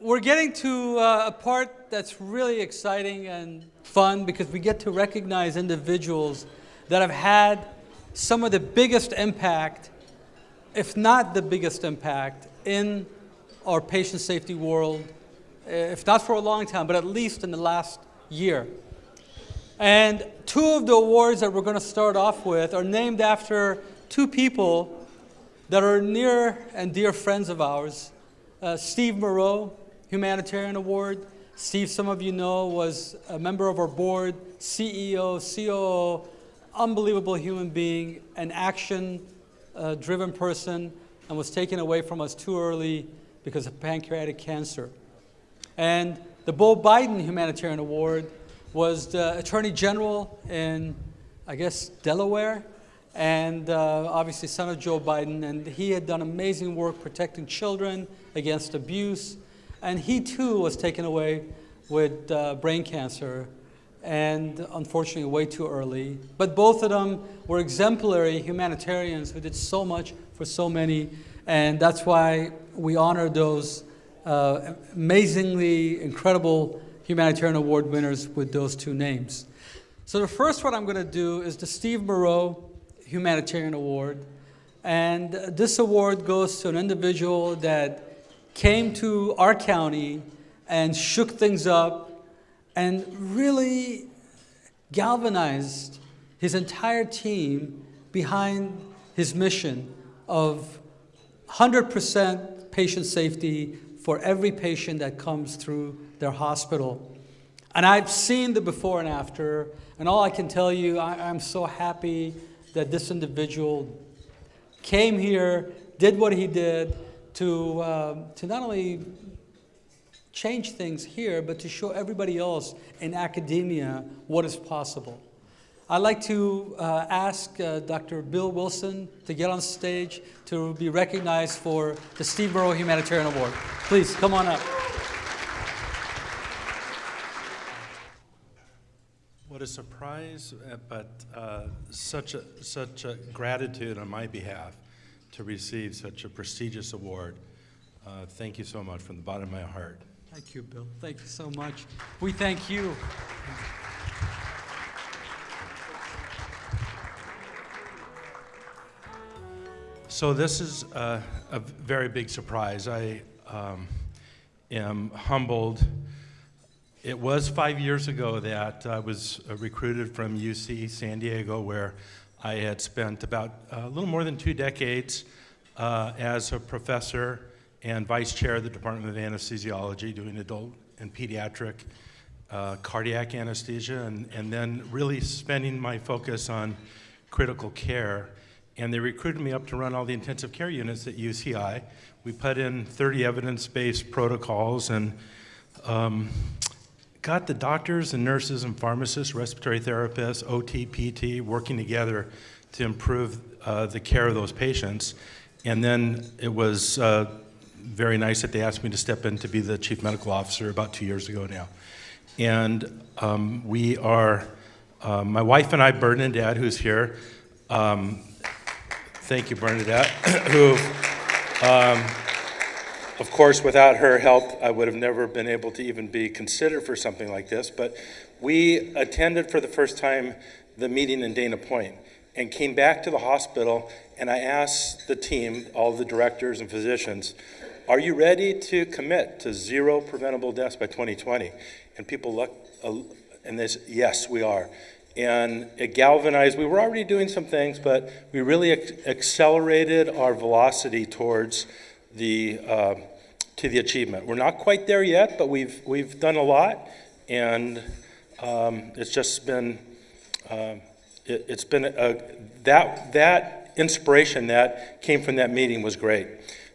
we're getting to uh, a part that's really exciting and fun because we get to recognize individuals that have had some of the biggest impact, if not the biggest impact, in our patient safety world, if not for a long time, but at least in the last year. And two of the awards that we're going to start off with are named after two people that are near and dear friends of ours. Uh, Steve Moreau, Humanitarian Award. Steve, some of you know, was a member of our board, CEO, COO, unbelievable human being, an action-driven uh, person, and was taken away from us too early because of pancreatic cancer. And the Beau Biden Humanitarian Award was the Attorney General in, I guess, Delaware, and uh, obviously son of Joe Biden, and he had done amazing work protecting children against abuse, and he too was taken away with uh, brain cancer, and unfortunately way too early. But both of them were exemplary humanitarians who did so much for so many, and that's why we honor those uh, amazingly incredible humanitarian award winners with those two names. So the first one I'm going to do is the Steve Moreau Humanitarian Award. And this award goes to an individual that came to our county and shook things up and really galvanized his entire team behind his mission of 100% patient safety for every patient that comes through their hospital. And I've seen the before and after, and all I can tell you, I, am so happy that this individual came here, did what he did to, uh, to not only change things here, but to show everybody else in academia what is possible. I'd like to uh, ask uh, Dr. Bill Wilson to get on stage to be recognized for the Steve Moreau Humanitarian Award. Please, come on up. What a surprise, uh, but uh, such, a, such a gratitude on my behalf to receive such a prestigious award. Uh, thank you so much from the bottom of my heart. Thank you, Bill. Thank you so much. We thank you. So this is a, a very big surprise. I um, am humbled. It was five years ago that I was uh, recruited from UC San Diego, where I had spent about uh, a little more than two decades uh, as a professor and vice chair of the Department of Anesthesiology, doing adult and pediatric uh, cardiac anesthesia, and, and then really spending my focus on critical care and they recruited me up to run all the intensive care units at UCI. We put in 30 evidence-based protocols and um, got the doctors and nurses and pharmacists, respiratory therapists, OT, PT, working together to improve uh, the care of those patients. And then it was uh, very nice that they asked me to step in to be the chief medical officer about two years ago now. And um, we are, uh, my wife and I, Bernadette, who's here, um, Thank you, Bernadette, who, um, of course, without her help, I would have never been able to even be considered for something like this. But we attended for the first time the meeting in Dana Point and came back to the hospital and I asked the team, all the directors and physicians, are you ready to commit to zero preventable deaths by 2020? And people looked, uh, and they said, yes, we are and it galvanized. We were already doing some things, but we really accelerated our velocity towards the uh, to the achievement. We're not quite there yet, but we've we've done a lot, and um, it's just been uh, it, has been a, that that inspiration that came from that meeting was great.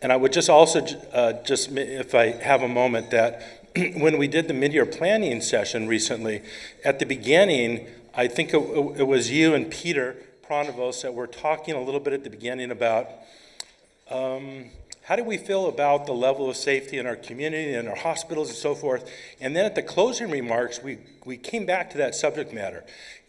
And I would just also uh, just if I have a moment that when we did the mid-year planning session recently, at the beginning I think it, it, was you and Peter Pronovost that were talking a little bit at the beginning about um, how do we feel about the level of safety in our community and our hospitals and so forth. And then at the closing remarks, we, we came back to that subject matter.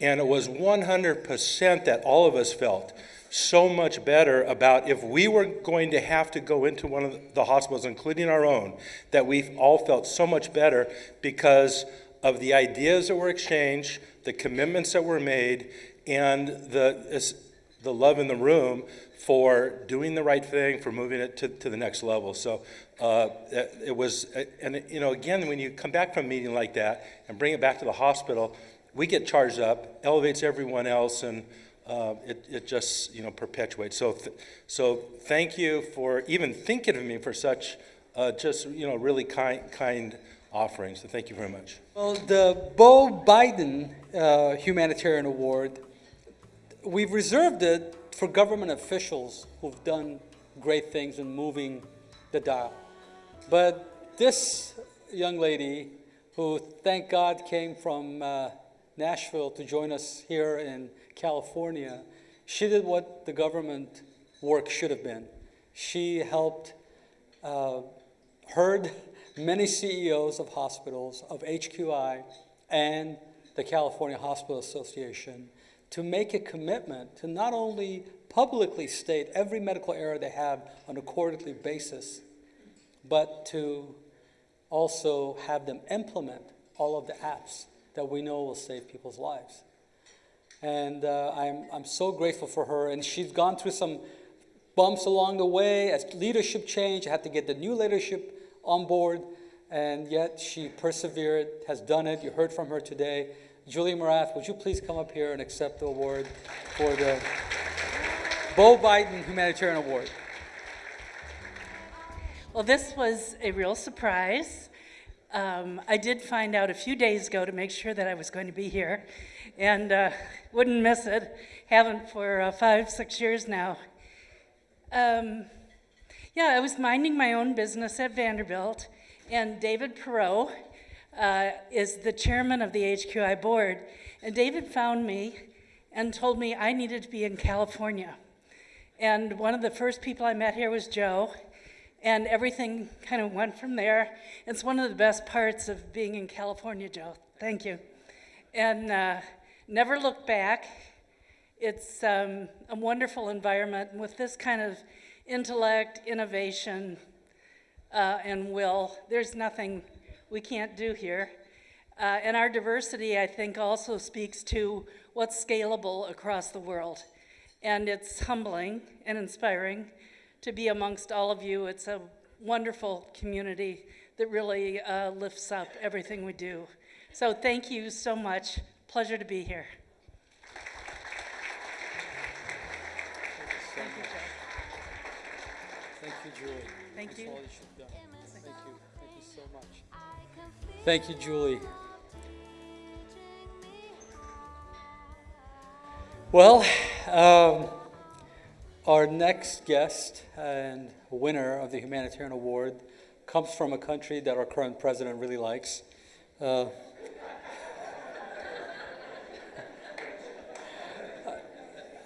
And it was 100% that all of us felt so much better about if we were going to have to go into one of the hospitals, including our own, that we all felt so much better because of the ideas that were exchanged, the commitments that were made, and the, the love in the room for doing the right thing, for moving it to, to the next level. So uh, it was, and you know, again, when you come back from a meeting like that and bring it back to the hospital, we get charged up, elevates everyone else, and uh, it, it just, you know, perpetuates. So, th so thank you for even thinking of me for such uh, just, you know, really kind, kind offerings. So thank you very much. Well, the Beau Biden uh, Humanitarian Award, we've reserved it for government officials who've done great things in moving the dial. But this young lady, who thank God came from uh, Nashville to join us here in California, she did what the government work should have been. She helped, uh, heard many CEOs of hospitals, of HQI, and the California Hospital Association to make a commitment to not only publicly state every medical error they have on a quarterly basis, but to also have them implement all of the apps that we know will save people's lives. And uh, I'm, I'm so grateful for her. And she's gone through some bumps along the way as leadership change. I had to get the new leadership on board. And yet she persevered, has done it. You heard from her today. Julie Morath, would you please come up here and accept the award for the Beau Biden Humanitarian Award? Well, this was a real surprise. Um, I did find out a few days ago to make sure that I was going to be here and uh, wouldn't miss it. Haven't for uh, five, six years now. Um, yeah, I was minding my own business at Vanderbilt, and David Perot, uh, is the chairman of the HQI board. And David found me and told me I needed to be in California. And one of the first people I met here was Joe, and everything kind of went from there. It's one of the best parts of being in California, Joe. Thank you. And uh, never look back. It's um, a wonderful environment with this kind of intellect, innovation, uh, and will. There's nothing we can't do here. Uh, and our diversity, I think, also speaks to what's scalable across the world. And it's humbling and inspiring to be amongst all of you. It's a wonderful community that really uh, lifts up everything we do. So thank you so much. Pleasure to be here. Thank you, Thank you, Julie. Thank you. all should have done. Thank you. So much. Thank you, Julie. Well, um, our next guest and winner of the Humanitarian Award comes from a country that our current president really likes. Uh,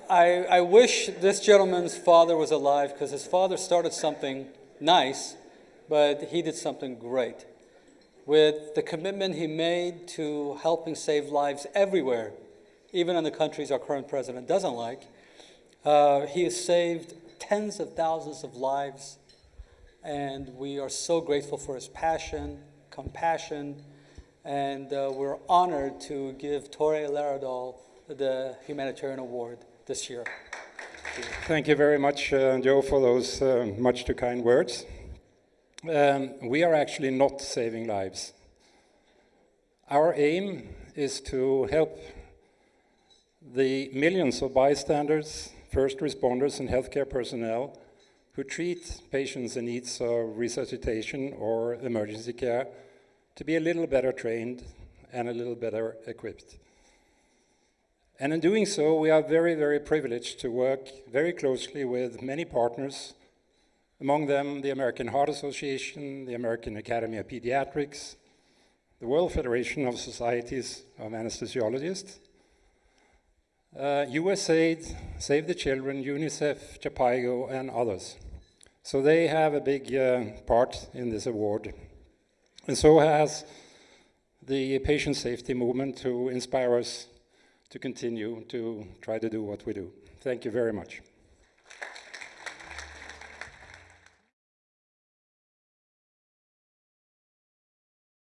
I, I wish this gentleman's father was alive because his father started something nice, but he did something great. With the commitment he made to helping save lives everywhere, even in the countries our current president doesn't like, uh, he has saved tens of thousands of lives, and we are so grateful for his passion, compassion, and uh, we're honored to give Tore Laerdal the Humanitarian Award this year. Thank you very much, uh, Joe, for those uh, much too kind words. Um, we are actually not saving lives. Our aim is to help the millions of bystanders, first responders, and healthcare personnel who treat patients in needs of resuscitation or emergency care to be a little better trained and a little better equipped. And in doing so, we are very, very privileged to work very closely with many partners, among them the American Heart Association, the American Academy of Pediatrics, the World Federation of Societies of Anesthesiologists, uh, USAID, Save the Children, UNICEF, Jhpiego, and others. So they have a big uh, part in this award. And so has the patient safety movement to inspire us to continue to try to do what we do. Thank you very much.